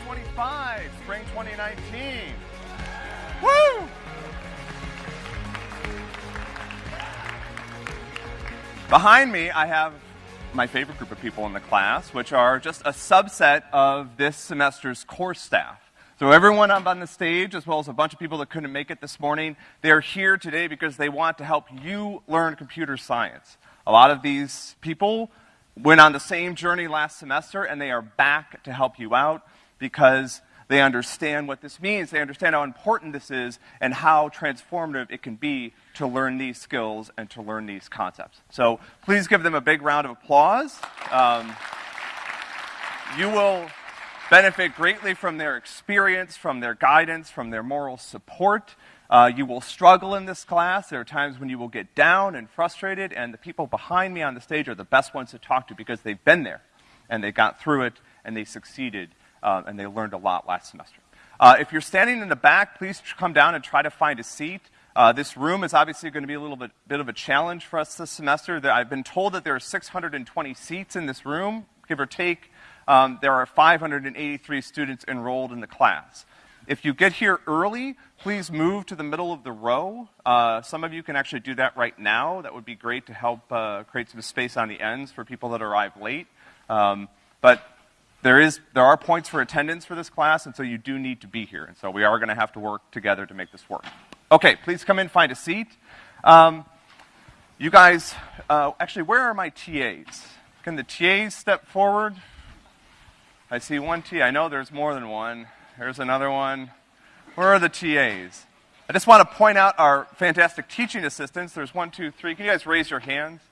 125, spring 2019. Woo! Behind me, I have my favorite group of people in the class, which are just a subset of this semester's course staff. So everyone up on the stage, as well as a bunch of people that couldn't make it this morning, they are here today because they want to help you learn computer science. A lot of these people went on the same journey last semester, and they are back to help you out because they understand what this means. They understand how important this is and how transformative it can be to learn these skills and to learn these concepts. So please give them a big round of applause. Um, you will benefit greatly from their experience, from their guidance, from their moral support. Uh, you will struggle in this class. There are times when you will get down and frustrated, and the people behind me on the stage are the best ones to talk to because they've been there, and they got through it, and they succeeded, uh, and they learned a lot last semester. Uh, if you're standing in the back, please come down and try to find a seat. Uh, this room is obviously going to be a little bit, bit of a challenge for us this semester. I've been told that there are 620 seats in this room, give or take. Um, there are 583 students enrolled in the class. If you get here early, please move to the middle of the row. Uh, some of you can actually do that right now. That would be great to help uh, create some space on the ends for people that arrive late. Um, but there is there are points for attendance for this class, and so you do need to be here. And so we are going to have to work together to make this work. Okay, please come in, find a seat. Um, you guys, uh, actually, where are my TAs? Can the TAs step forward? I see one T. I know there's more than one. There's another one. Where are the TAs? I just want to point out our fantastic teaching assistants. There's one, two, three. Can you guys raise your hands?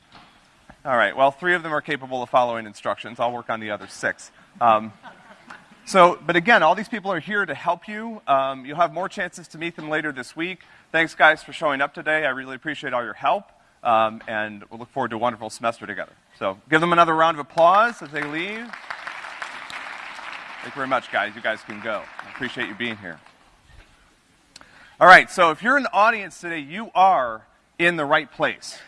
All right. Well, three of them are capable of following instructions. I'll work on the other six. Um, so, but again, all these people are here to help you. Um, you'll have more chances to meet them later this week. Thanks, guys, for showing up today. I really appreciate all your help, um, and we'll look forward to a wonderful semester together. So, give them another round of applause as they leave. Thank you very much, guys. You guys can go. I appreciate you being here. All right, so if you're in the audience today, you are in the right place.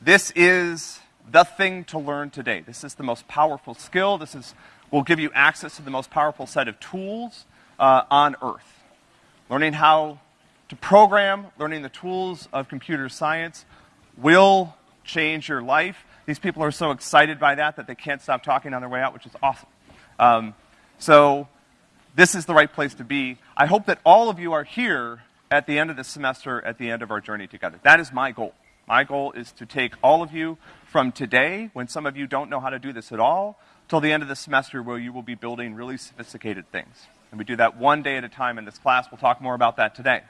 This is the thing to learn today. This is the most powerful skill. This is will give you access to the most powerful set of tools uh, on Earth. Learning how to program, learning the tools of computer science will change your life. These people are so excited by that that they can't stop talking on their way out, which is awesome. Um, so this is the right place to be. I hope that all of you are here at the end of the semester, at the end of our journey together. That is my goal. My goal is to take all of you from today, when some of you don't know how to do this at all, till the end of the semester where you will be building really sophisticated things. And we do that one day at a time in this class. We'll talk more about that today.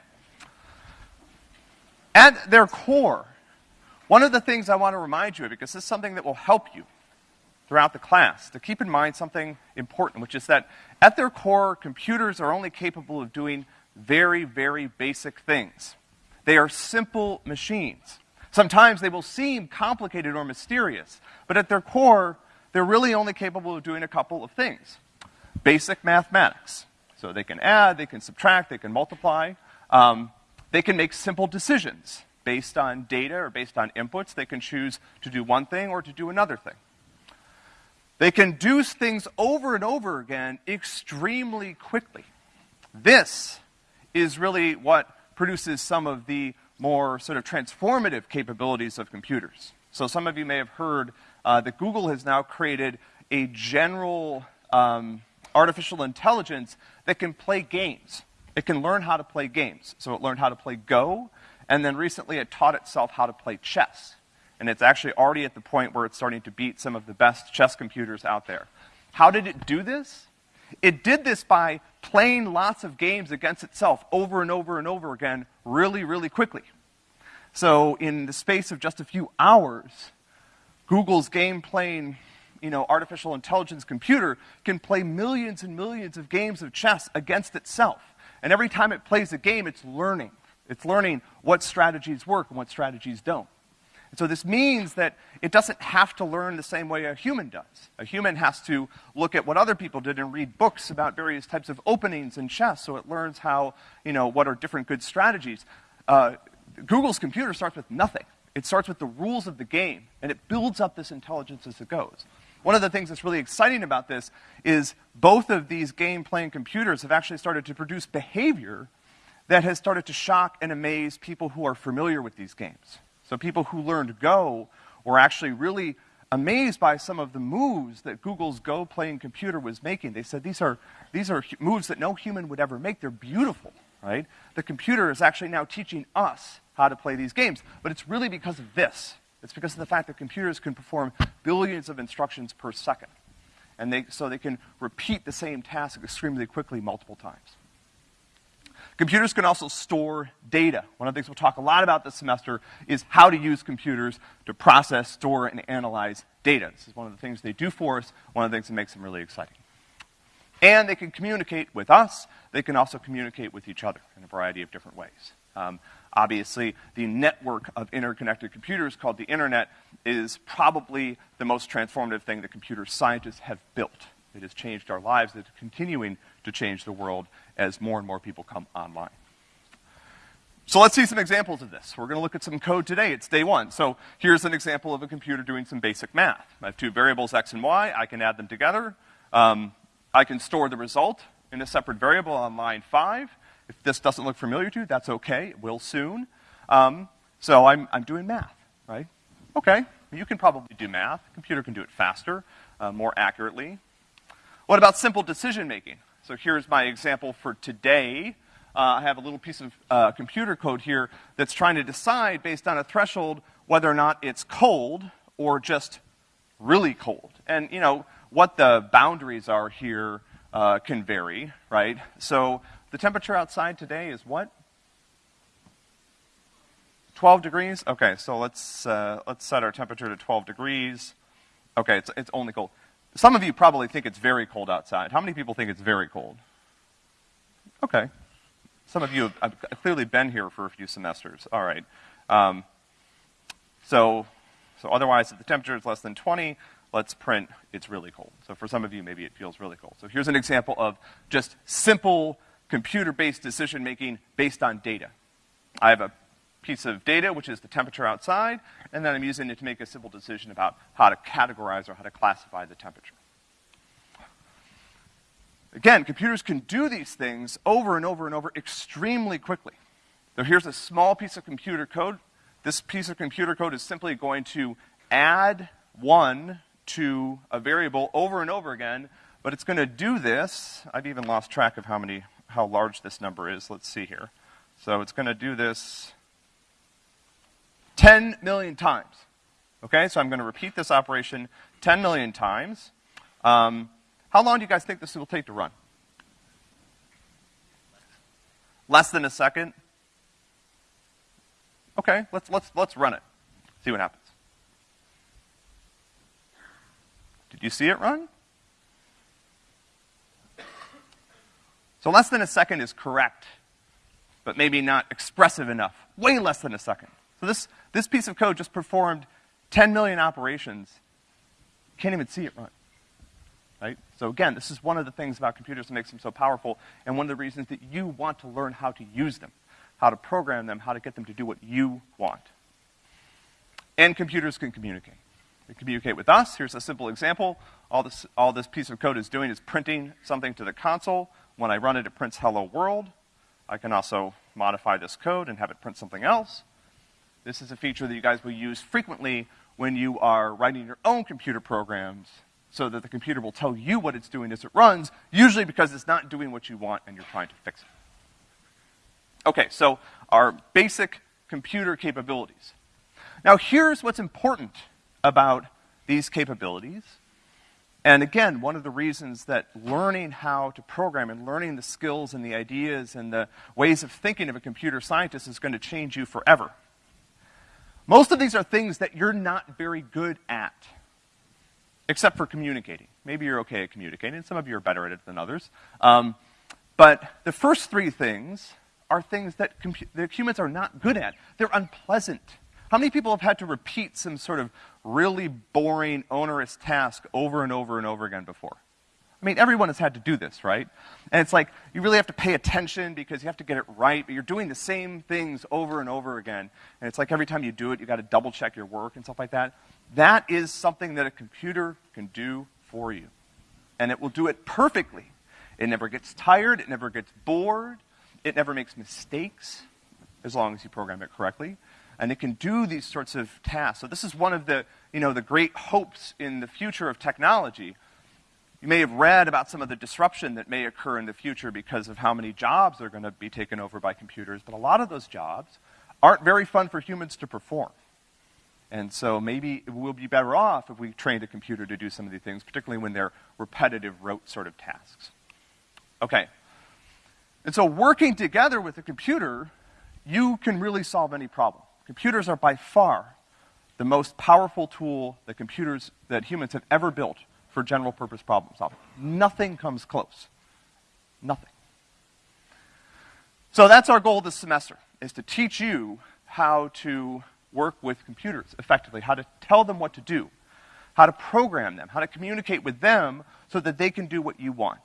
At their core, one of the things I want to remind you of, because this is something that will help you throughout the class, to keep in mind something important, which is that at their core, computers are only capable of doing very, very basic things. They are simple machines. Sometimes they will seem complicated or mysterious, but at their core, they're really only capable of doing a couple of things. Basic mathematics. So they can add, they can subtract, they can multiply. Um, they can make simple decisions based on data or based on inputs. They can choose to do one thing or to do another thing. They can do things over and over again extremely quickly. This is really what produces some of the more sort of transformative capabilities of computers. So some of you may have heard uh, that Google has now created a general um, artificial intelligence that can play games. It can learn how to play games. So it learned how to play Go, and then recently it taught itself how to play chess. And it's actually already at the point where it's starting to beat some of the best chess computers out there. How did it do this? It did this by playing lots of games against itself over and over and over again really, really quickly. So in the space of just a few hours, Google's game playing, you know, artificial intelligence computer can play millions and millions of games of chess against itself. And every time it plays a game, it's learning. It's learning what strategies work and what strategies don't. And so this means that it doesn't have to learn the same way a human does. A human has to look at what other people did and read books about various types of openings in chess so it learns how, you know, what are different good strategies. Uh, Google's computer starts with nothing. It starts with the rules of the game, and it builds up this intelligence as it goes. one of the things that's really exciting about this is both of these game-playing computers have actually started to produce behavior that has started to shock and amaze people who are familiar with these games. So people who learned Go were actually really amazed by some of the moves that Google's Go playing computer was making. They said these are, these are moves that no human would ever make. They're beautiful, right? The computer is actually now teaching us how to play these games. But it's really because of this. It's because of the fact that computers can perform billions of instructions per second. And they, so they can repeat the same task extremely quickly multiple times. Computers can also store data. One of the things we'll talk a lot about this semester is how to use computers to process, store, and analyze data. This is one of the things they do for us, one of the things that makes them really exciting. And they can communicate with us. They can also communicate with each other in a variety of different ways. Um, obviously, the network of interconnected computers called the internet is probably the most transformative thing that computer scientists have built. It has changed our lives. It's continuing to change the world as more and more people come online. So let's see some examples of this. We're going to look at some code today. It's day one. So here's an example of a computer doing some basic math. I have two variables, x and y. I can add them together. Um, I can store the result in a separate variable on line five. If this doesn't look familiar to you, that's okay. It will soon. Um, so I'm, I'm doing math, right? Okay, you can probably do math. Computer can do it faster, uh, more accurately. What about simple decision making? So here's my example for today. Uh, I have a little piece of uh, computer code here that's trying to decide based on a threshold whether or not it's cold or just really cold. And, you know, what the boundaries are here uh, can vary, right? So the temperature outside today is what? 12 degrees? Okay, so let's, uh, let's set our temperature to 12 degrees. Okay, it's, it's only cold. Some of you probably think it's very cold outside. How many people think it's very cold? Okay. Some of you have, clearly been here for a few semesters. All right. Um, so, so otherwise, if the temperature is less than 20, let's print it's really cold. So for some of you, maybe it feels really cold. So here's an example of just simple computer-based decision making based on data. I have a piece of data, which is the temperature outside, and then I'm using it to make a simple decision about how to categorize or how to classify the temperature. Again, computers can do these things over and over and over extremely quickly. So here's a small piece of computer code. This piece of computer code is simply going to add one to a variable over and over again, but it's going to do this. I've even lost track of how many, how large this number is. Let's see here. So it's going to do this 10 million times. Okay, so I'm going to repeat this operation 10 million times. Um, how long do you guys think this will take to run? Less than a second? Okay, let's, let's, let's run it. See what happens. Did you see it run? So less than a second is correct, but maybe not expressive enough. Way less than a second. So this, this piece of code just performed 10 million operations. Can't even see it run. Right? So again, this is one of the things about computers that makes them so powerful, and one of the reasons that you want to learn how to use them, how to program them, how to get them to do what you want. And computers can communicate. They communicate with us. Here's a simple example. All this, all this piece of code is doing is printing something to the console. When I run it, it prints hello world. I can also modify this code and have it print something else. This is a feature that you guys will use frequently when you are writing your own computer programs so that the computer will tell you what it's doing as it runs, usually because it's not doing what you want and you're trying to fix it. Okay, so our basic computer capabilities. Now here's what's important about these capabilities. And again, one of the reasons that learning how to program and learning the skills and the ideas and the ways of thinking of a computer scientist is going to change you forever. Most of these are things that you're not very good at, except for communicating. Maybe you're okay at communicating. Some of you are better at it than others. Um, but the first three things are things that, that humans are not good at. They're unpleasant. How many people have had to repeat some sort of really boring, onerous task over and over and over again before? I mean, everyone has had to do this, right? And it's like, you really have to pay attention because you have to get it right, but you're doing the same things over and over again. And it's like every time you do it, you gotta double check your work and stuff like that. That is something that a computer can do for you. And it will do it perfectly. It never gets tired, it never gets bored, it never makes mistakes, as long as you program it correctly. And it can do these sorts of tasks. So this is one of the, you know, the great hopes in the future of technology. You may have read about some of the disruption that may occur in the future because of how many jobs are going to be taken over by computers, but a lot of those jobs aren't very fun for humans to perform. And so maybe we'll be better off if we trained a computer to do some of these things, particularly when they're repetitive, rote sort of tasks. Okay. And so working together with a computer, you can really solve any problem. Computers are by far the most powerful tool that computers, that humans have ever built for general purpose problem solving. Nothing comes close. Nothing. So that's our goal this semester, is to teach you how to work with computers effectively, how to tell them what to do, how to program them, how to communicate with them so that they can do what you want.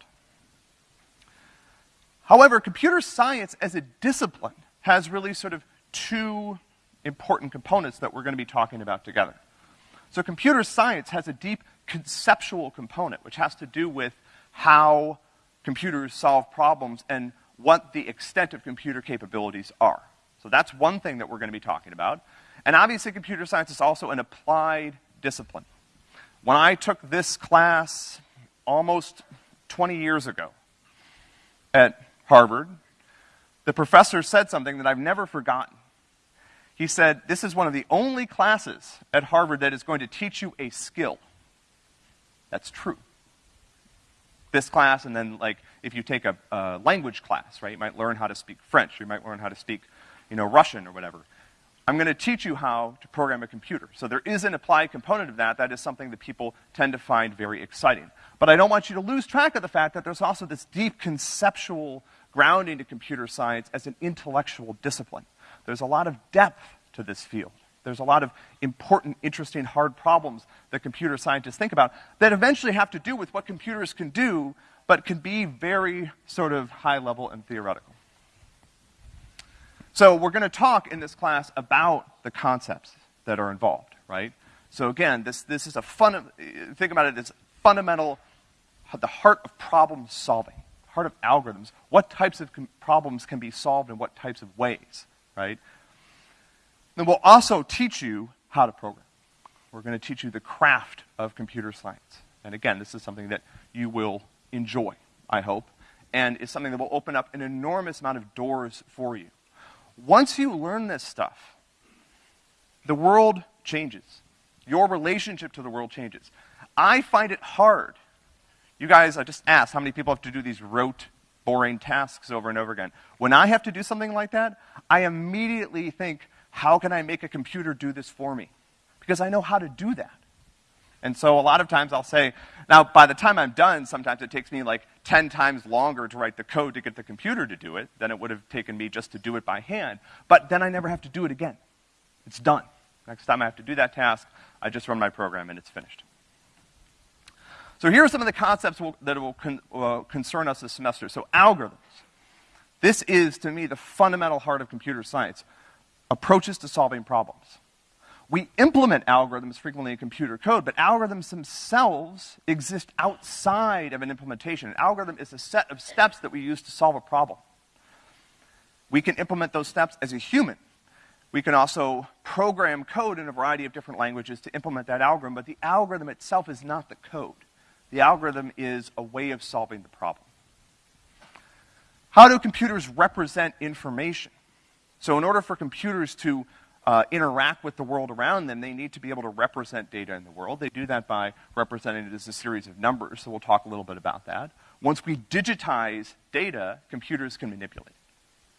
However, computer science as a discipline has really sort of two important components that we're going to be talking about together. So computer science has a deep conceptual component, which has to do with how computers solve problems and what the extent of computer capabilities are. So that's one thing that we're going to be talking about. And obviously computer science is also an applied discipline. When I took this class almost 20 years ago at Harvard, the professor said something that I've never forgotten. He said, this is one of the only classes at Harvard that is going to teach you a skill. That's true. This class, and then like, if you take a, a language class, right, you might learn how to speak French, you might learn how to speak, you know, Russian or whatever. I'm going to teach you how to program a computer. So there is an applied component of that. That is something that people tend to find very exciting. But I don't want you to lose track of the fact that there's also this deep conceptual grounding to computer science as an intellectual discipline. There's a lot of depth to this field. There's a lot of important, interesting, hard problems that computer scientists think about that eventually have to do with what computers can do, but can be very sort of high level and theoretical. So we're going to talk in this class about the concepts that are involved, right? So again, this, this is a fun, think about it as fundamental, the heart of problem solving, heart of algorithms. What types of problems can be solved in what types of ways, right? Then we'll also teach you how to program. We're going to teach you the craft of computer science. And again, this is something that you will enjoy, I hope, and is something that will open up an enormous amount of doors for you. Once you learn this stuff, the world changes. Your relationship to the world changes. I find it hard. You guys, I just asked how many people have to do these rote, boring tasks over and over again. When I have to do something like that, I immediately think, how can I make a computer do this for me? Because I know how to do that. And so a lot of times I'll say, now by the time I'm done, sometimes it takes me like 10 times longer to write the code to get the computer to do it than it would have taken me just to do it by hand. But then I never have to do it again. It's done. Next time I have to do that task, I just run my program and it's finished. So here are some of the concepts will, that will con, uh, concern us this semester. So algorithms. This is, to me, the fundamental heart of computer science. Approaches to solving problems. We implement algorithms frequently in computer code, but algorithms themselves exist outside of an implementation. An algorithm is a set of steps that we use to solve a problem. We can implement those steps as a human. We can also program code in a variety of different languages to implement that algorithm, but the algorithm itself is not the code. The algorithm is a way of solving the problem. How do computers represent information? So in order for computers to uh, interact with the world around them, they need to be able to represent data in the world. They do that by representing it as a series of numbers, so we'll talk a little bit about that. Once we digitize data, computers can manipulate. It.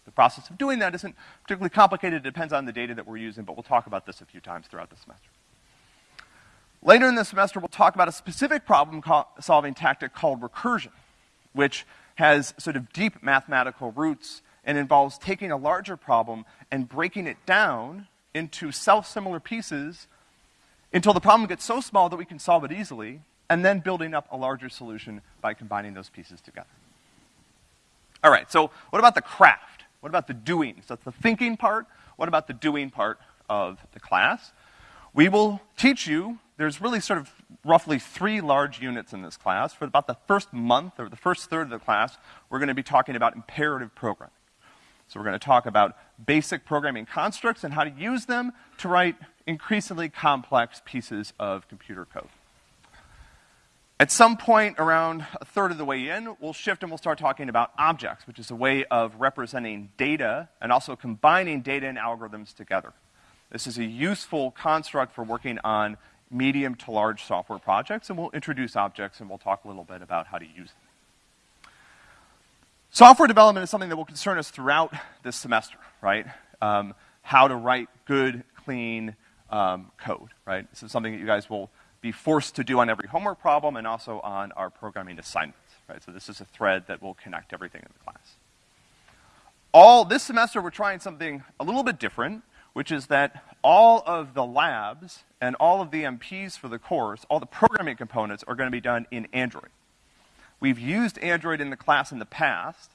The process of doing that isn't particularly complicated. It depends on the data that we're using, but we'll talk about this a few times throughout the semester. Later in the semester, we'll talk about a specific problem-solving tactic called recursion, which has sort of deep mathematical roots and involves taking a larger problem and breaking it down into self-similar pieces until the problem gets so small that we can solve it easily, and then building up a larger solution by combining those pieces together. All right, so what about the craft? What about the doing? So that's the thinking part. What about the doing part of the class? We will teach you, there's really sort of roughly three large units in this class. For about the first month or the first third of the class, we're gonna be talking about imperative programming. So we're gonna talk about basic programming constructs and how to use them to write increasingly complex pieces of computer code. At some point around a third of the way in, we'll shift and we'll start talking about objects, which is a way of representing data and also combining data and algorithms together. This is a useful construct for working on medium to large software projects, and we'll introduce objects and we'll talk a little bit about how to use them. Software development is something that will concern us throughout this semester, right? Um, how to write good, clean um, code, right? This is something that you guys will be forced to do on every homework problem and also on our programming assignments, right? So this is a thread that will connect everything in the class. All, this semester we're trying something a little bit different, which is that all of the labs and all of the MPs for the course, all the programming components are gonna be done in Android. We've used Android in the class in the past,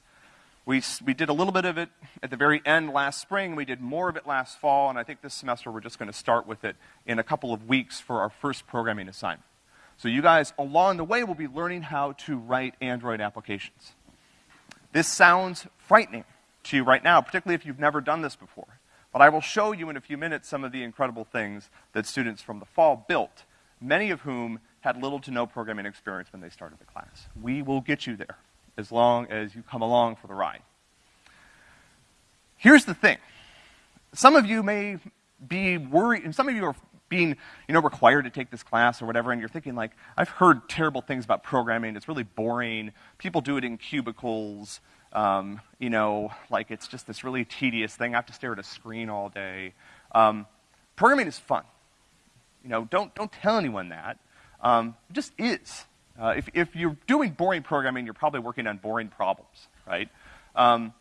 we, we did a little bit of it at the very end last spring. We did more of it last fall, and I think this semester we're just going to start with it in a couple of weeks for our first programming assignment. So you guys, along the way, will be learning how to write Android applications. This sounds frightening to you right now, particularly if you've never done this before. But I will show you in a few minutes some of the incredible things that students from the fall built, many of whom had little to no programming experience when they started the class. We will get you there as long as you come along for the ride. Here's the thing. Some of you may be worried, and some of you are being, you know, required to take this class or whatever, and you're thinking like, I've heard terrible things about programming, it's really boring, people do it in cubicles, um, you know, like it's just this really tedious thing, I have to stare at a screen all day. Um, programming is fun. You know, don't, don't tell anyone that. Um, it just is. Uh, if, if you're doing boring programming, you're probably working on boring problems, right? Um,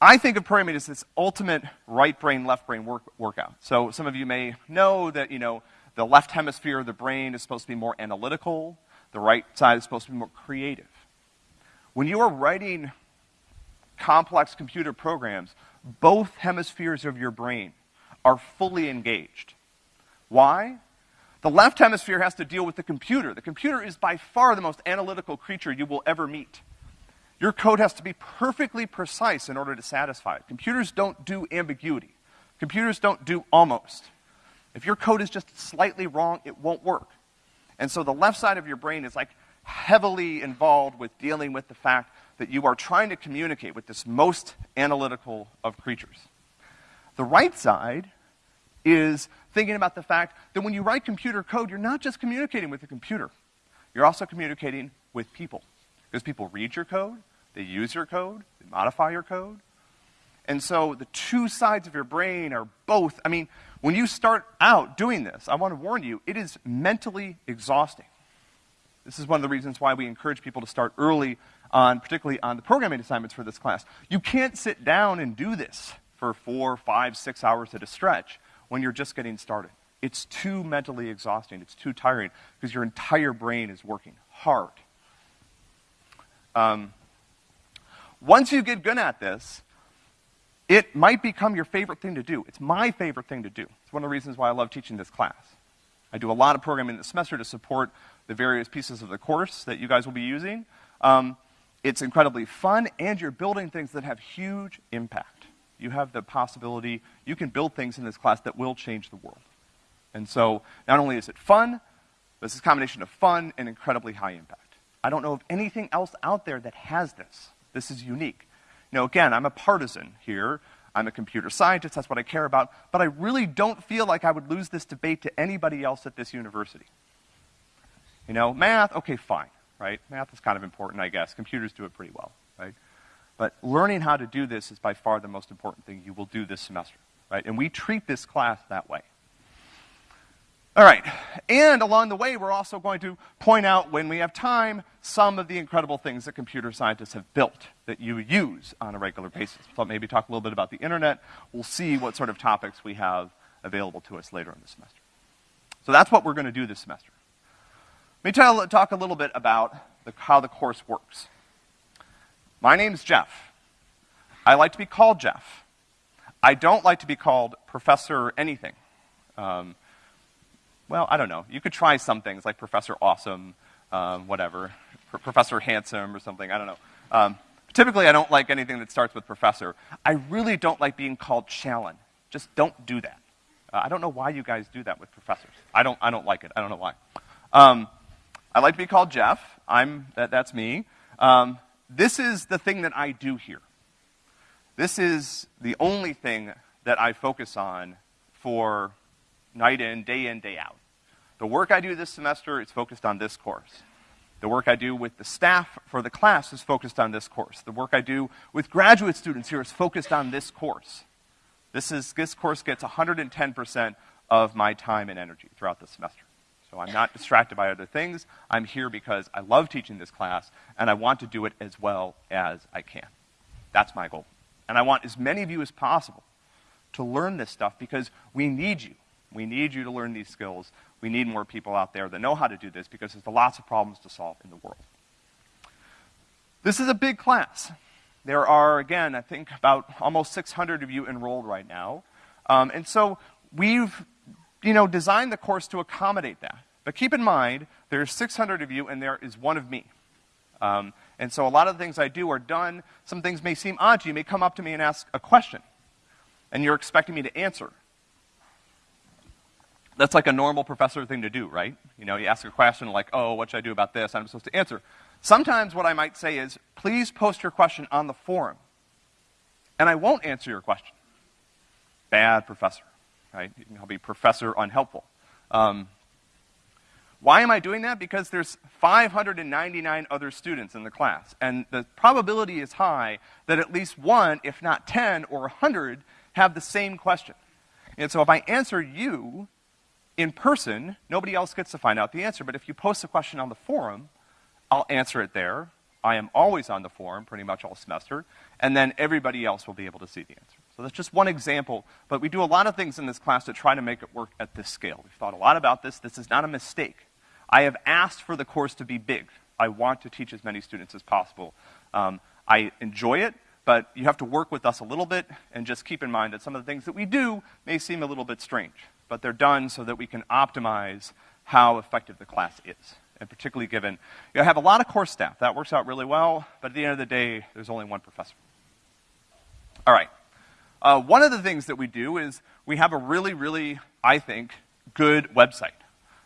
I think of programming as this ultimate right brain, left brain work, workout. So some of you may know that, you know, the left hemisphere of the brain is supposed to be more analytical, the right side is supposed to be more creative. When you are writing complex computer programs, both hemispheres of your brain are fully engaged. Why? The left hemisphere has to deal with the computer. The computer is by far the most analytical creature you will ever meet. Your code has to be perfectly precise in order to satisfy it. Computers don't do ambiguity. Computers don't do almost. If your code is just slightly wrong, it won't work. And so the left side of your brain is like heavily involved with dealing with the fact that you are trying to communicate with this most analytical of creatures. The right side is thinking about the fact that when you write computer code, you're not just communicating with the computer. You're also communicating with people. Because people read your code, they use your code, they modify your code. And so the two sides of your brain are both, I mean, when you start out doing this, I want to warn you, it is mentally exhausting. This is one of the reasons why we encourage people to start early on, particularly on the programming assignments for this class. You can't sit down and do this for four, five, six hours at a stretch when you're just getting started. It's too mentally exhausting. It's too tiring because your entire brain is working hard. Um, once you get good at this, it might become your favorite thing to do. It's my favorite thing to do. It's one of the reasons why I love teaching this class. I do a lot of programming this semester to support the various pieces of the course that you guys will be using. Um, it's incredibly fun, and you're building things that have huge impact you have the possibility, you can build things in this class that will change the world. And so, not only is it fun, but it's a combination of fun and incredibly high impact. I don't know of anything else out there that has this. This is unique. Now again, I'm a partisan here. I'm a computer scientist, that's what I care about, but I really don't feel like I would lose this debate to anybody else at this university. You know, math, okay, fine, right? Math is kind of important, I guess. Computers do it pretty well, right? But learning how to do this is by far the most important thing you will do this semester, right? And we treat this class that way. All right. And along the way, we're also going to point out, when we have time, some of the incredible things that computer scientists have built that you use on a regular basis. So maybe talk a little bit about the internet. We'll see what sort of topics we have available to us later in the semester. So that's what we're going to do this semester. Let me tell, talk a little bit about the, how the course works. My name's Jeff. I like to be called Jeff. I don't like to be called Professor anything. Um, well, I don't know. You could try some things like Professor Awesome, um, whatever, Professor Handsome or something. I don't know. Um, typically, I don't like anything that starts with Professor. I really don't like being called Challen. Just don't do that. Uh, I don't know why you guys do that with professors. I don't. I don't like it. I don't know why. Um, I like to be called Jeff. I'm that, that's me. Um, this is the thing that I do here. This is the only thing that I focus on for night in, day in, day out. The work I do this semester is focused on this course. The work I do with the staff for the class is focused on this course. The work I do with graduate students here is focused on this course. This, is, this course gets 110% of my time and energy throughout the semester. So I'm not distracted by other things. I'm here because I love teaching this class, and I want to do it as well as I can. That's my goal. And I want as many of you as possible to learn this stuff because we need you. We need you to learn these skills. We need more people out there that know how to do this because there's lots of problems to solve in the world. This is a big class. There are, again, I think about almost 600 of you enrolled right now. Um, and so we've, you know, designed the course to accommodate that. But keep in mind, there's 600 of you and there is one of me. Um, and so a lot of the things I do are done. Some things may seem odd to you. You may come up to me and ask a question. And you're expecting me to answer. That's like a normal professor thing to do, right? You know, you ask a question like, oh, what should I do about this? I'm supposed to answer. Sometimes what I might say is, please post your question on the forum. And I won't answer your question. Bad professor, right? I'll be professor unhelpful. Um, why am I doing that? Because there's 599 other students in the class, and the probability is high that at least one, if not 10 or 100, have the same question. And so if I answer you, in person, nobody else gets to find out the answer. But if you post a question on the forum, I'll answer it there. I am always on the forum pretty much all semester, and then everybody else will be able to see the answer. So that's just one example, but we do a lot of things in this class to try to make it work at this scale. We've thought a lot about this. This is not a mistake. I have asked for the course to be big. I want to teach as many students as possible. Um, I enjoy it, but you have to work with us a little bit and just keep in mind that some of the things that we do may seem a little bit strange but they're done so that we can optimize how effective the class is. And particularly given, you know, I have a lot of course staff. That works out really well, but at the end of the day, there's only one professor. All right. Uh, one of the things that we do is we have a really, really, I think, good website.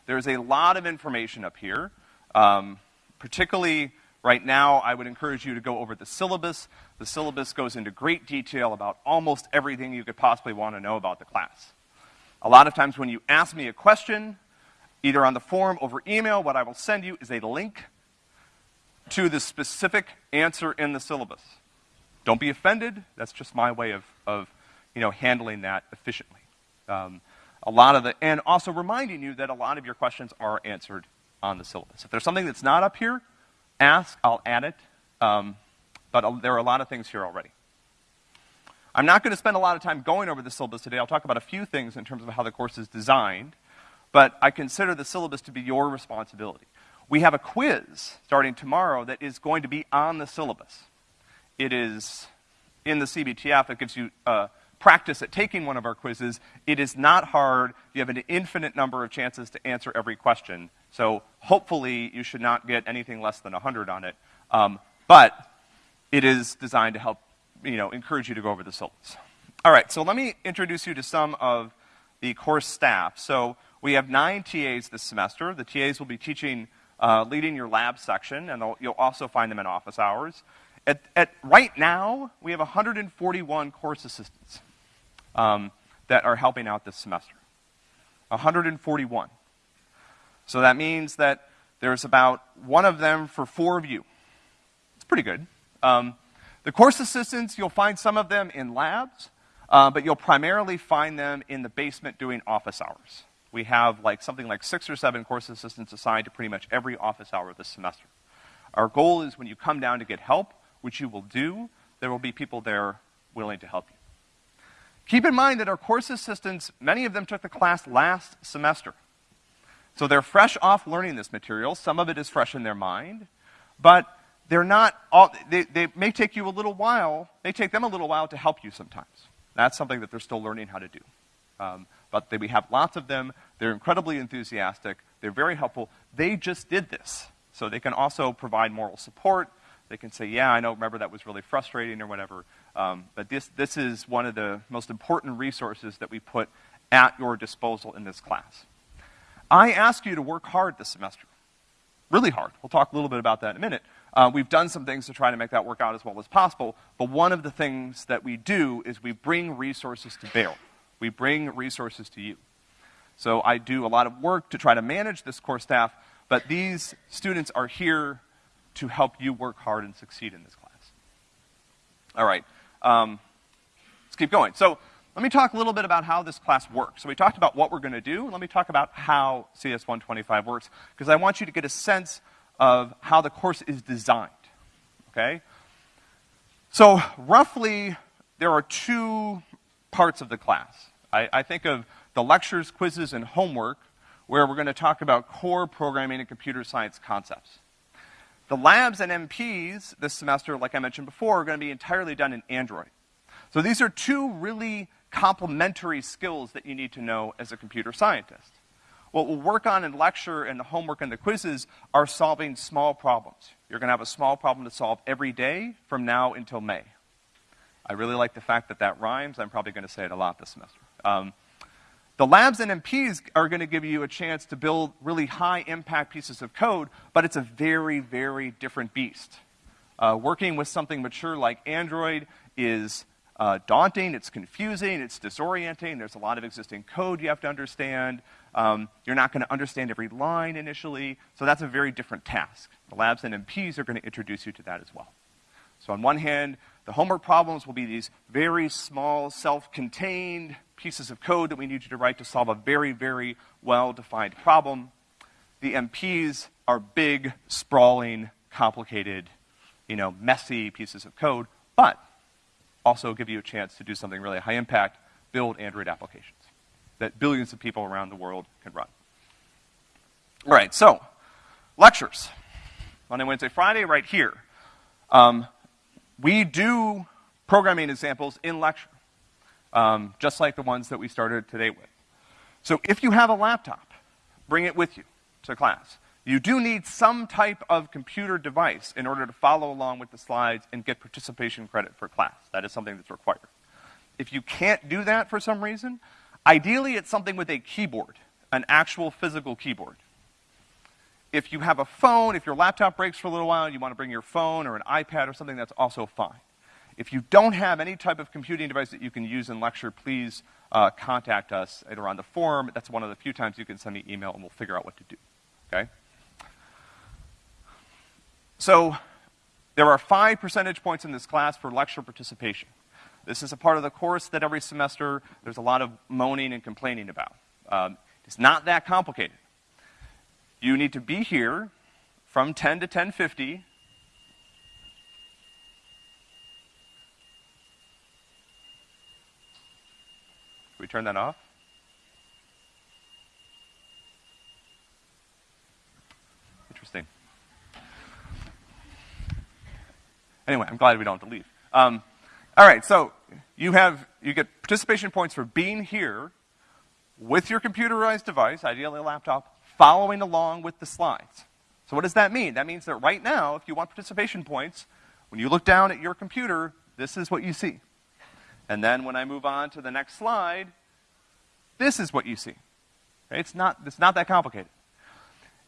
There's a lot of information up here. Um, particularly right now, I would encourage you to go over the syllabus. The syllabus goes into great detail about almost everything you could possibly want to know about the class. A lot of times when you ask me a question, either on the forum over email, what I will send you is a link to the specific answer in the syllabus. Don't be offended. That's just my way of, of you know, handling that efficiently. Um, a lot of the, and also reminding you that a lot of your questions are answered on the syllabus. If there's something that's not up here, ask, I'll add it. Um, but there are a lot of things here already. I'm not going to spend a lot of time going over the syllabus today. I'll talk about a few things in terms of how the course is designed, but I consider the syllabus to be your responsibility. We have a quiz starting tomorrow that is going to be on the syllabus. It is in the CBTF. It gives you uh, practice at taking one of our quizzes. It is not hard. You have an infinite number of chances to answer every question. So hopefully you should not get anything less than 100 on it. Um, but it is designed to help you know, encourage you to go over the syllabus. All right, so let me introduce you to some of the course staff. So we have nine TAs this semester. The TAs will be teaching, uh, leading your lab section, and you'll also find them in office hours. At, at right now, we have 141 course assistants um, that are helping out this semester. 141. So that means that there's about one of them for four of you. It's pretty good. Um, the course assistants, you'll find some of them in labs, uh, but you'll primarily find them in the basement doing office hours. We have like something like six or seven course assistants assigned to pretty much every office hour this semester. Our goal is when you come down to get help, which you will do, there will be people there willing to help you. Keep in mind that our course assistants, many of them took the class last semester. So they're fresh off learning this material. Some of it is fresh in their mind. But they're not all, they, they may take you a little while, may take them a little while to help you sometimes. That's something that they're still learning how to do. Um, but they, we have lots of them. They're incredibly enthusiastic. They're very helpful. They just did this. So they can also provide moral support. They can say, yeah, I know, remember that was really frustrating or whatever. Um, but this, this is one of the most important resources that we put at your disposal in this class. I ask you to work hard this semester. Really hard. We'll talk a little bit about that in a minute. Uh, we've done some things to try to make that work out as well as possible, but one of the things that we do is we bring resources to bear. We bring resources to you. So I do a lot of work to try to manage this core staff, but these students are here to help you work hard and succeed in this class. All right. Um, let's keep going. So let me talk a little bit about how this class works. So we talked about what we're going to do. Let me talk about how CS125 works, because I want you to get a sense of how the course is designed, okay? So roughly, there are two parts of the class. I, I think of the lectures, quizzes, and homework, where we're going to talk about core programming and computer science concepts. The labs and MPs this semester, like I mentioned before, are going to be entirely done in Android. So these are two really complementary skills that you need to know as a computer scientist. What we'll work on in lecture and the homework and the quizzes are solving small problems. You're going to have a small problem to solve every day from now until May. I really like the fact that that rhymes. I'm probably going to say it a lot this semester. Um, the labs and MPs are going to give you a chance to build really high impact pieces of code, but it's a very, very different beast. Uh, working with something mature like Android is uh, daunting, it's confusing, it's disorienting, there's a lot of existing code you have to understand. Um, you're not going to understand every line initially, so that's a very different task. The labs and MPs are going to introduce you to that as well. So on one hand, the homework problems will be these very small, self-contained pieces of code that we need you to write to solve a very, very well-defined problem. The MPs are big, sprawling, complicated, you know, messy pieces of code, but also give you a chance to do something really high impact, build Android applications that billions of people around the world can run. All right, so lectures. Monday, Wednesday, Friday, right here. Um, we do programming examples in lecture, um, just like the ones that we started today with. So if you have a laptop, bring it with you to class. You do need some type of computer device in order to follow along with the slides and get participation credit for class. That is something that's required. If you can't do that for some reason, Ideally, it's something with a keyboard, an actual physical keyboard. If you have a phone, if your laptop breaks for a little while, you want to bring your phone or an iPad or something, that's also fine. If you don't have any type of computing device that you can use in lecture, please uh, contact us either on the forum. That's one of the few times you can send me email and we'll figure out what to do. Okay? So, there are five percentage points in this class for lecture participation. This is a part of the course that every semester there's a lot of moaning and complaining about. Um, it's not that complicated. You need to be here from 10 to 1050. Turn that off? Interesting. Anyway, I'm glad we don't have to leave. Um, all right, so you have, you get participation points for being here with your computerized device, ideally a laptop, following along with the slides. So what does that mean? That means that right now, if you want participation points, when you look down at your computer, this is what you see. And then when I move on to the next slide, this is what you see. Okay? It's, not, it's not that complicated.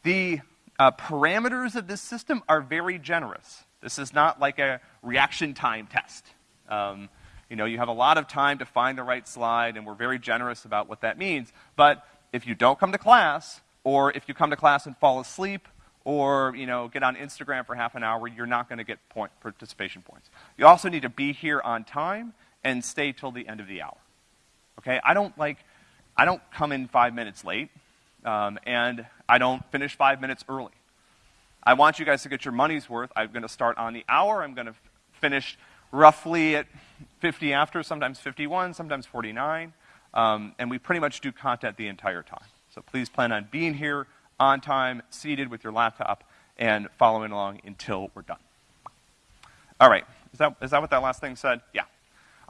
The uh, parameters of this system are very generous. This is not like a reaction time test. Um, you know, you have a lot of time to find the right slide, and we're very generous about what that means. But if you don't come to class, or if you come to class and fall asleep, or you know, get on Instagram for half an hour, you're not going to get point, participation points. You also need to be here on time and stay till the end of the hour. Okay, I don't like, I don't come in five minutes late, um, and I don't finish five minutes early. I want you guys to get your money's worth. I'm going to start on the hour. I'm going to finish roughly at 50 after, sometimes 51, sometimes 49. Um, and we pretty much do content the entire time. So please plan on being here on time, seated with your laptop, and following along until we're done. All right. Is that, is that what that last thing said? Yeah.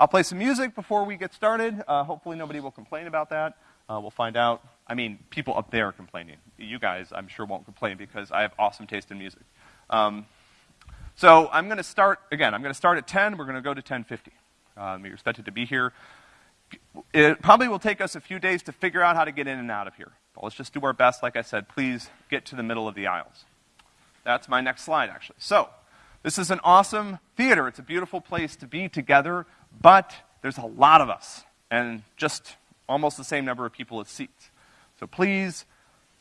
I'll play some music before we get started. Uh, hopefully nobody will complain about that. Uh, we'll find out. I mean, people up there are complaining. You guys, I'm sure, won't complain because I have awesome taste in music. Um, so I'm going to start, again, I'm going to start at 10. We're going to go to 1050. Um, you're expected to be here. It probably will take us a few days to figure out how to get in and out of here. But let's just do our best. Like I said, please get to the middle of the aisles. That's my next slide, actually. So, this is an awesome theater. It's a beautiful place to be together, but there's a lot of us, and just almost the same number of people as seats. So please,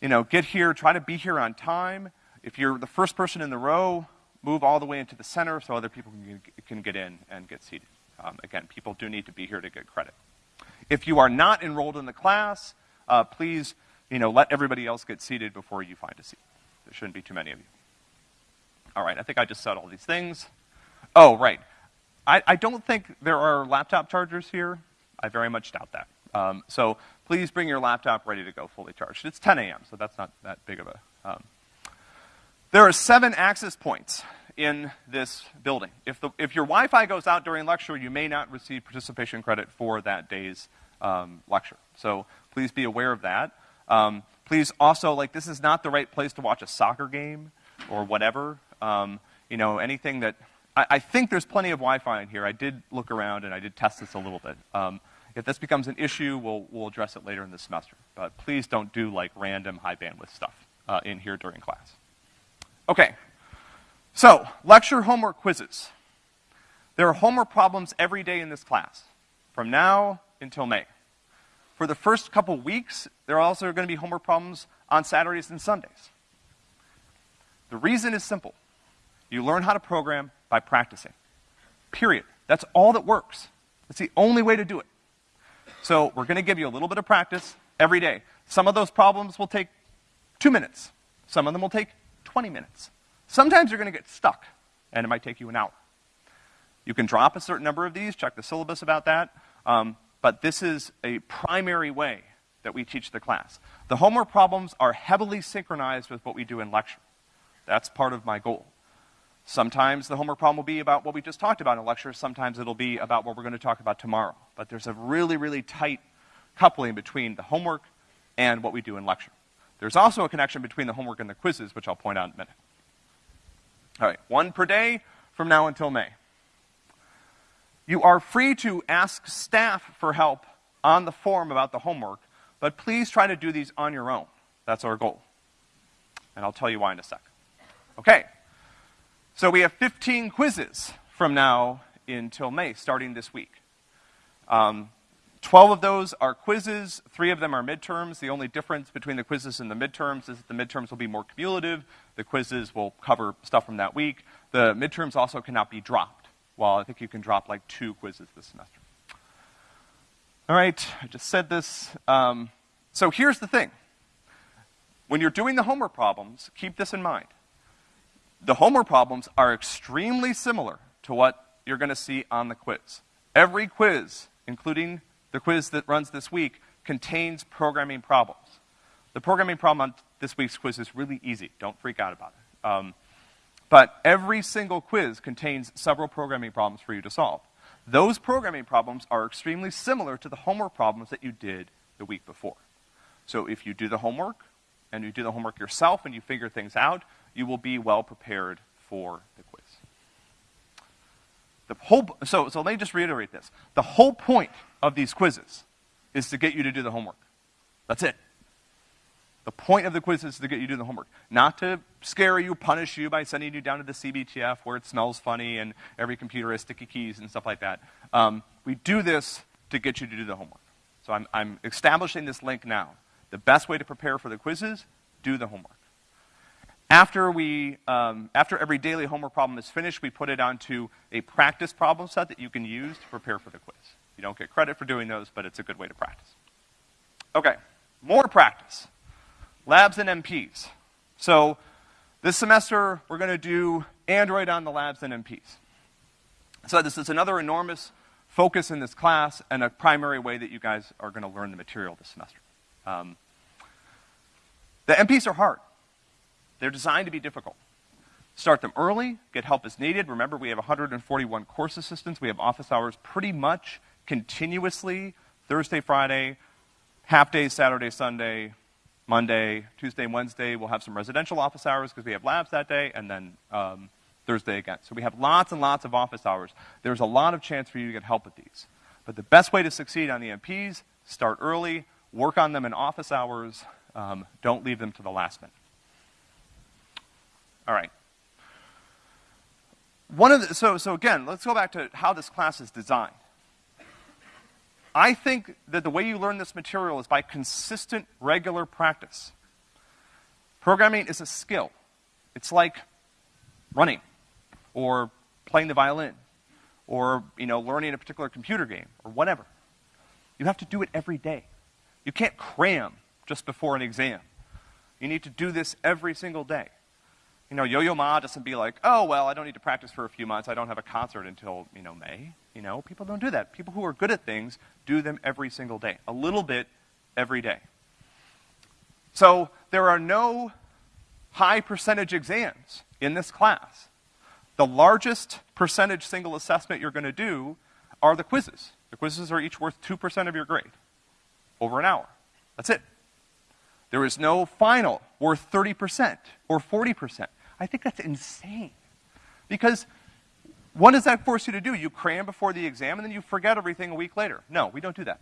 you know, get here, try to be here on time. If you're the first person in the row, move all the way into the center so other people can, can get in and get seated. Um, again, people do need to be here to get credit. If you are not enrolled in the class, uh, please, you know, let everybody else get seated before you find a seat. There shouldn't be too many of you. All right, I think I just said all these things. Oh, right. I, I don't think there are laptop chargers here. I very much doubt that. Um, so please bring your laptop ready to go fully charged. It's 10 a.m., so that's not that big of a. Um. There are seven access points in this building. If, the, if your Wi-Fi goes out during lecture, you may not receive participation credit for that day's um, lecture. So please be aware of that. Um, please also, like, this is not the right place to watch a soccer game or whatever. Um, you know, anything that, I, I, think there's plenty of Wi-Fi in here. I did look around and I did test this a little bit. Um, if this becomes an issue, we'll, we'll address it later in the semester. But please don't do like random high bandwidth stuff uh, in here during class. Okay, so lecture homework quizzes. There are homework problems every day in this class, from now until May. For the first couple weeks, there are also going to be homework problems on Saturdays and Sundays. The reason is simple. You learn how to program by practicing. Period. That's all that works. That's the only way to do it. So we're going to give you a little bit of practice every day. Some of those problems will take two minutes. Some of them will take 20 minutes. Sometimes you're going to get stuck, and it might take you an hour. You can drop a certain number of these, check the syllabus about that, um, but this is a primary way that we teach the class. The homework problems are heavily synchronized with what we do in lecture. That's part of my goal. Sometimes the homework problem will be about what we just talked about in a lecture. Sometimes it'll be about what we're going to talk about tomorrow. But there's a really, really tight coupling between the homework and what we do in lecture. There's also a connection between the homework and the quizzes, which I'll point out in a minute. All right, one per day from now until May. You are free to ask staff for help on the form about the homework, but please try to do these on your own. That's our goal. And I'll tell you why in a sec. Okay. So we have 15 quizzes from now until May, starting this week. Um, 12 of those are quizzes, three of them are midterms. The only difference between the quizzes and the midterms is that the midterms will be more cumulative. The quizzes will cover stuff from that week. The midterms also cannot be dropped, while I think you can drop like two quizzes this semester. All right, I just said this. Um, so here's the thing. When you're doing the homework problems, keep this in mind the homework problems are extremely similar to what you're going to see on the quiz. Every quiz, including the quiz that runs this week, contains programming problems. The programming problem on this week's quiz is really easy. Don't freak out about it. Um, but every single quiz contains several programming problems for you to solve. Those programming problems are extremely similar to the homework problems that you did the week before. So if you do the homework, and you do the homework yourself and you figure things out, you will be well prepared for the quiz. The whole, so, so let me just reiterate this. The whole point of these quizzes is to get you to do the homework. That's it. The point of the quiz is to get you to do the homework, not to scare you, punish you by sending you down to the CBTF where it smells funny and every computer has sticky keys and stuff like that. Um, we do this to get you to do the homework. So I'm, I'm establishing this link now. The best way to prepare for the quizzes, do the homework. After, we, um, after every daily homework problem is finished, we put it onto a practice problem set that you can use to prepare for the quiz. You don't get credit for doing those, but it's a good way to practice. Okay, more practice. Labs and MPs. So this semester, we're going to do Android on the labs and MPs. So this is another enormous focus in this class and a primary way that you guys are going to learn the material this semester. Um, the MPs are hard. They're designed to be difficult. Start them early, get help as needed. Remember, we have 141 course assistants. We have office hours pretty much continuously, Thursday, Friday, half days Saturday, Sunday, Monday, Tuesday, Wednesday, we'll have some residential office hours because we have labs that day, and then um, Thursday again. So we have lots and lots of office hours. There's a lot of chance for you to get help with these. But the best way to succeed on the MPs, start early, work on them in office hours, um, don't leave them to the last minute. All right. One of the, so, so again, let's go back to how this class is designed. I think that the way you learn this material is by consistent, regular practice. Programming is a skill. It's like running, or playing the violin, or, you know, learning a particular computer game, or whatever. You have to do it every day. You can't cram just before an exam. You need to do this every single day. You know, Yo-Yo Ma doesn't be like, oh, well, I don't need to practice for a few months. I don't have a concert until, you know, May. You know, people don't do that. People who are good at things do them every single day. A little bit every day. So there are no high percentage exams in this class. The largest percentage single assessment you're going to do are the quizzes. The quizzes are each worth 2% of your grade over an hour. That's it. There is no final worth 30% or 40%. I think that's insane. Because what does that force you to do? You cram before the exam and then you forget everything a week later. No, we don't do that.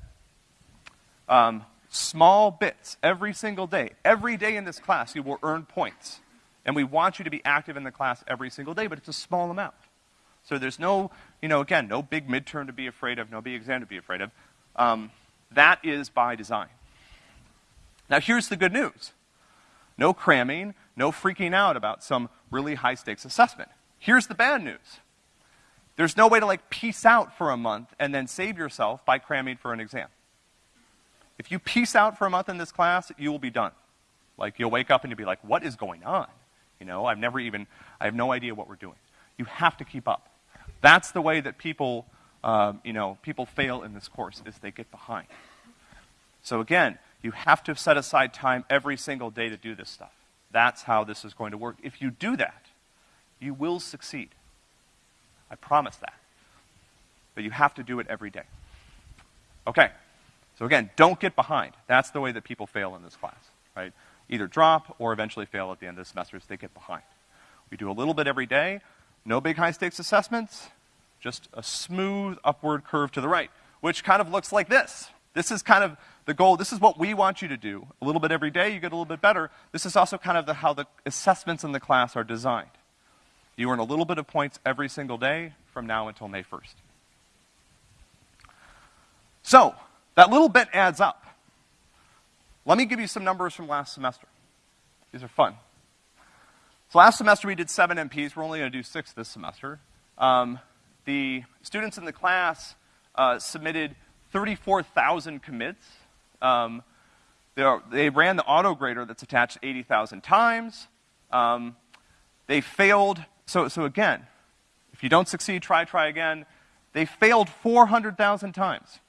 Um, small bits every single day. Every day in this class, you will earn points. And we want you to be active in the class every single day, but it's a small amount. So there's no, you know, again, no big midterm to be afraid of, no big exam to be afraid of. Um, that is by design. Now here's the good news. No cramming, no freaking out about some really high stakes assessment. Here's the bad news. There's no way to like peace out for a month and then save yourself by cramming for an exam. If you peace out for a month in this class, you will be done. Like you'll wake up and you'll be like, what is going on? You know, I've never even, I have no idea what we're doing. You have to keep up. That's the way that people, um, you know, people fail in this course is they get behind. So again, you have to set aside time every single day to do this stuff. That's how this is going to work. If you do that, you will succeed. I promise that. But you have to do it every day. Okay. So again, don't get behind. That's the way that people fail in this class, right? Either drop or eventually fail at the end of the semester as they get behind. We do a little bit every day. No big high stakes assessments. Just a smooth upward curve to the right, which kind of looks like this. This is kind of the goal. This is what we want you to do. A little bit every day, you get a little bit better. This is also kind of the, how the assessments in the class are designed. You earn a little bit of points every single day from now until May 1st. So, that little bit adds up. Let me give you some numbers from last semester. These are fun. So last semester we did seven MPs. We're only going to do six this semester. Um, the students in the class uh, submitted 34,000 commits. Um, they ran the auto grader that's attached 80,000 times. Um, they failed, so, so again, if you don't succeed, try, try again. They failed 400,000 times.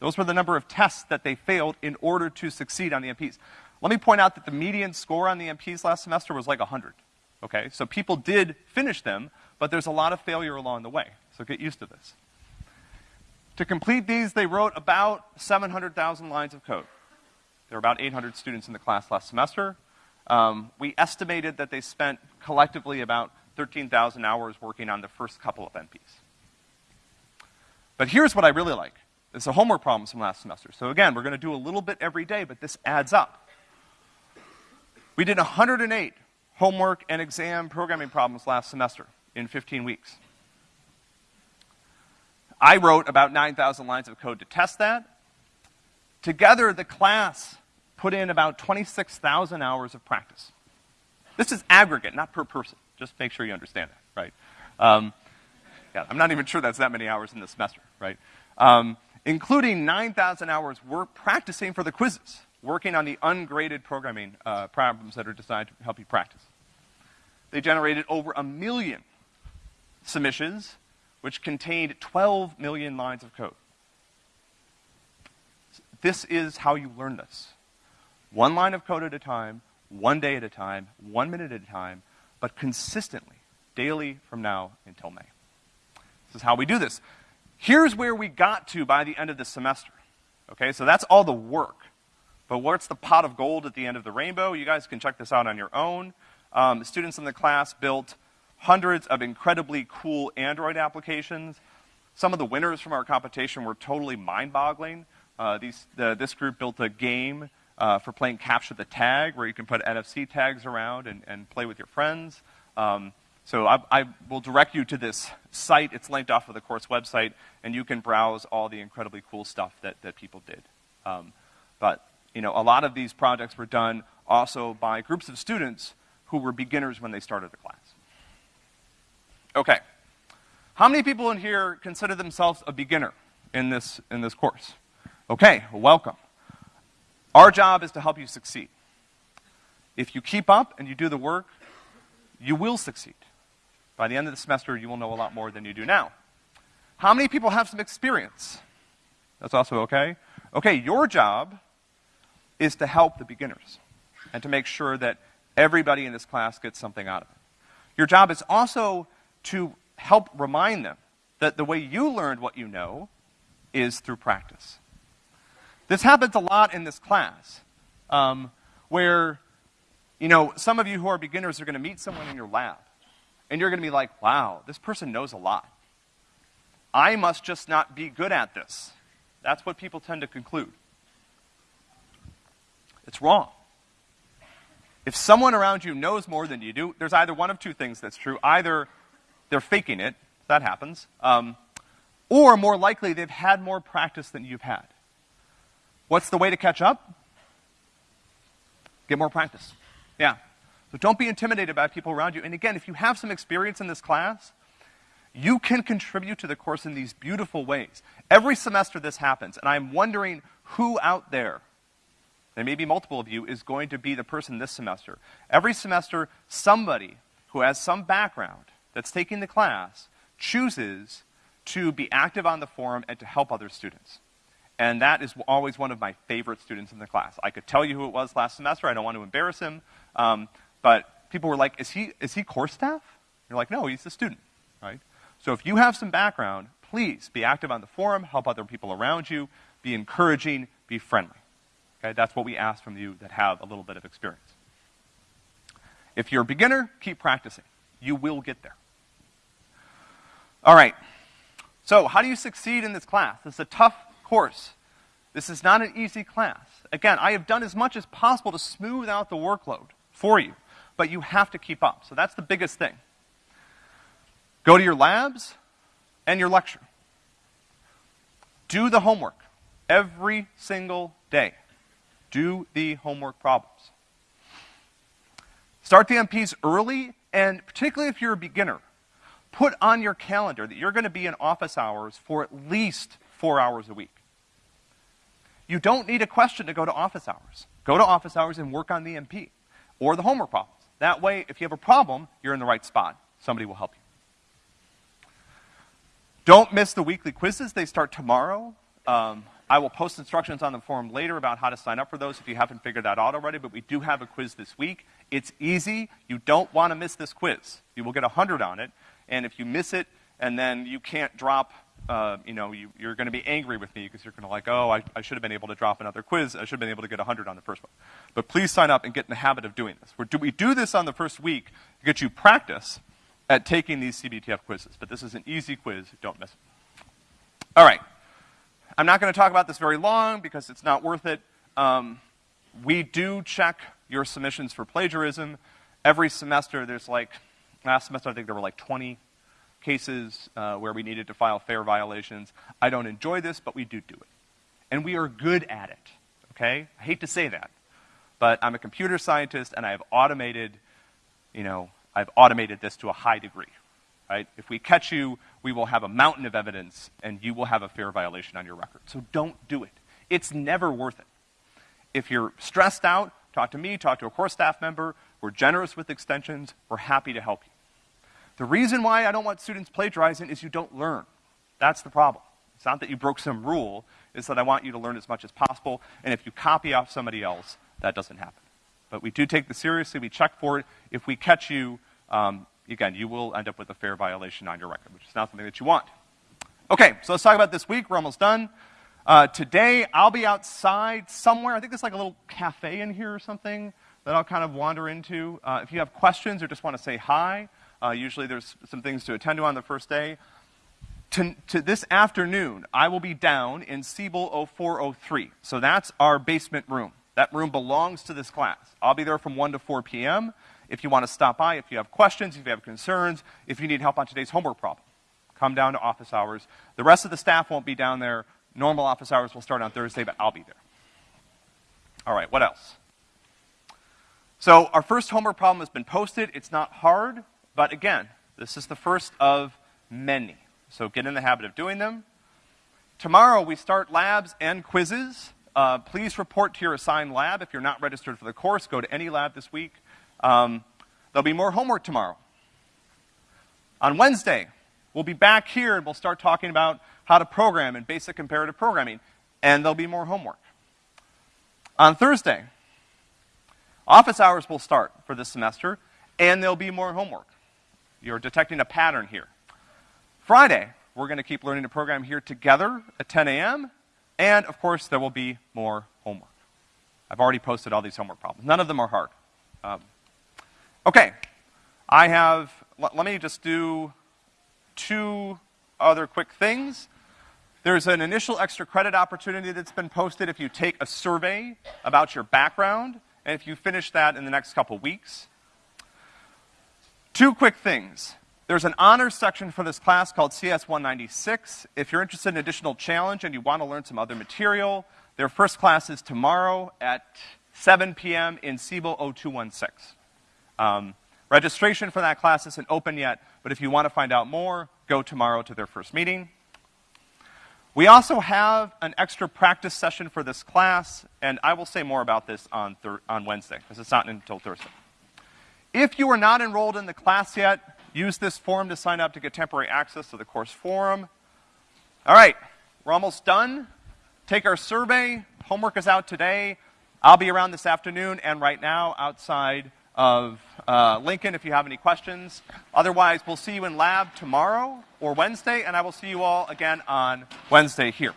Those were the number of tests that they failed in order to succeed on the MPs. Let me point out that the median score on the MPs last semester was like 100. Okay? So people did finish them, but there's a lot of failure along the way. So get used to this. To complete these, they wrote about 700,000 lines of code. There were about 800 students in the class last semester. Um, we estimated that they spent collectively about 13,000 hours working on the first couple of MPs. But here's what I really like. It's a homework problem from last semester. So again, we're going to do a little bit every day, but this adds up. We did 108 homework and exam programming problems last semester in 15 weeks. I wrote about 9,000 lines of code to test that. Together, the class put in about 26,000 hours of practice. This is aggregate, not per person. Just make sure you understand that, right? Um, yeah, I'm not even sure that's that many hours in the semester, right? Um, including 9,000 hours work practicing for the quizzes, working on the ungraded programming uh, problems that are designed to help you practice. They generated over a million submissions which contained 12 million lines of code. This is how you learn this. One line of code at a time, one day at a time, one minute at a time, but consistently, daily from now until May. This is how we do this. Here's where we got to by the end of the semester. Okay, so that's all the work. But what's the pot of gold at the end of the rainbow? You guys can check this out on your own. Um, students in the class built hundreds of incredibly cool Android applications. Some of the winners from our competition were totally mind-boggling. Uh, these, the, this group built a game uh, for playing capture the tag, where you can put NFC tags around and, and play with your friends. Um, so I, I, will direct you to this site. It's linked off of the course website, and you can browse all the incredibly cool stuff that, that people did. Um, but you know, a lot of these projects were done also by groups of students who were beginners when they started the class. Okay. How many people in here consider themselves a beginner in this, in this course? Okay, welcome. Our job is to help you succeed. If you keep up and you do the work, you will succeed. By the end of the semester, you will know a lot more than you do now. How many people have some experience? That's also okay. Okay, your job is to help the beginners and to make sure that everybody in this class gets something out of it. Your job is also to help remind them that the way you learned what you know is through practice. This happens a lot in this class, um, where, you know, some of you who are beginners are going to meet someone in your lab, and you're going to be like, wow, this person knows a lot. I must just not be good at this. That's what people tend to conclude. It's wrong. If someone around you knows more than you do, there's either one of two things that's true. Either they're faking it, that happens, um, or more likely, they've had more practice than you've had. What's the way to catch up? Get more practice. Yeah. So don't be intimidated by people around you. And again, if you have some experience in this class, you can contribute to the course in these beautiful ways. Every semester this happens, and I'm wondering who out there, there may be multiple of you, is going to be the person this semester. Every semester, somebody who has some background that's taking the class chooses to be active on the forum and to help other students. And that is always one of my favorite students in the class. I could tell you who it was last semester. I don't want to embarrass him. Um, but people were like, is he, is he course staff? You're like, no, he's a student, right? So if you have some background, please be active on the forum, help other people around you, be encouraging, be friendly. Okay, that's what we ask from you that have a little bit of experience. If you're a beginner, keep practicing. You will get there. All right. So how do you succeed in this class? This is a tough course. This is not an easy class. Again, I have done as much as possible to smooth out the workload for you, but you have to keep up. So that's the biggest thing. Go to your labs and your lecture. Do the homework every single day. Do the homework problems. Start the MPs early, and particularly if you're a beginner, put on your calendar that you're going to be in office hours for at least four hours a week. You don't need a question to go to office hours. Go to office hours and work on the MP or the homework problems. That way, if you have a problem, you're in the right spot. Somebody will help you. Don't miss the weekly quizzes. They start tomorrow. Um, I will post instructions on the forum later about how to sign up for those if you haven't figured that out already, but we do have a quiz this week. It's easy. You don't want to miss this quiz. You will get 100 on it, and if you miss it and then you can't drop uh, you know, you, are going to be angry with me because you're going to like, oh, I, I, should have been able to drop another quiz. I should have been able to get 100 on the first one. But please sign up and get in the habit of doing this. We're, do, we do this on the first week to get you practice at taking these CBTF quizzes. But this is an easy quiz. Don't miss it. All right. I'm not going to talk about this very long because it's not worth it. Um, we do check your submissions for plagiarism. Every semester, there's like, last semester I think there were like 20 cases uh, where we needed to file FAIR violations. I don't enjoy this, but we do do it. And we are good at it, okay? I hate to say that, but I'm a computer scientist and I have automated, you know, I've automated this to a high degree, right? If we catch you, we will have a mountain of evidence and you will have a FAIR violation on your record. So don't do it. It's never worth it. If you're stressed out, talk to me, talk to a core staff member. We're generous with extensions. We're happy to help you. The reason why I don't want students plagiarizing is you don't learn. That's the problem. It's not that you broke some rule, it's that I want you to learn as much as possible, and if you copy off somebody else, that doesn't happen. But we do take this seriously, we check for it. If we catch you, um, again, you will end up with a FAIR violation on your record, which is not something that you want. Okay, so let's talk about this week. We're almost done. Uh, today, I'll be outside somewhere. I think there's like a little cafe in here or something that I'll kind of wander into. Uh, if you have questions or just want to say hi, uh, usually there's some things to attend to on the first day. To, to, this afternoon, I will be down in Siebel 0403. So that's our basement room. That room belongs to this class. I'll be there from 1 to 4 p.m. If you want to stop by, if you have questions, if you have concerns, if you need help on today's homework problem, come down to office hours. The rest of the staff won't be down there. Normal office hours will start on Thursday, but I'll be there. All right, what else? So our first homework problem has been posted. It's not hard, but again, this is the first of many. So get in the habit of doing them. Tomorrow we start labs and quizzes. Uh, please report to your assigned lab. If you're not registered for the course, go to any lab this week. Um, there'll be more homework tomorrow. On Wednesday, we'll be back here and we'll start talking about how to program and basic imperative programming, and there'll be more homework. On Thursday, office hours will start for this semester, and there'll be more homework. You're detecting a pattern here. Friday, we're going to keep learning to program here together at 10 a.m., and of course, there will be more homework. I've already posted all these homework problems. None of them are hard. Um, okay, I have, let, let me just do two other quick things. There's an initial extra credit opportunity that's been posted if you take a survey about your background, and if you finish that in the next couple weeks. Two quick things. There's an honors section for this class called CS 196. If you're interested in additional challenge and you want to learn some other material, their first class is tomorrow at 7 p.m. in Siebel 0216. Um, registration for that class isn't open yet, but if you want to find out more, go tomorrow to their first meeting. We also have an extra practice session for this class, and I will say more about this on, on Wednesday, because it's not until Thursday. If you are not enrolled in the class yet, Use this form to sign up to get temporary access to the course forum. All right, we're almost done. Take our survey. Homework is out today. I'll be around this afternoon and right now outside of uh, Lincoln if you have any questions. Otherwise, we'll see you in lab tomorrow or Wednesday, and I will see you all again on Wednesday here.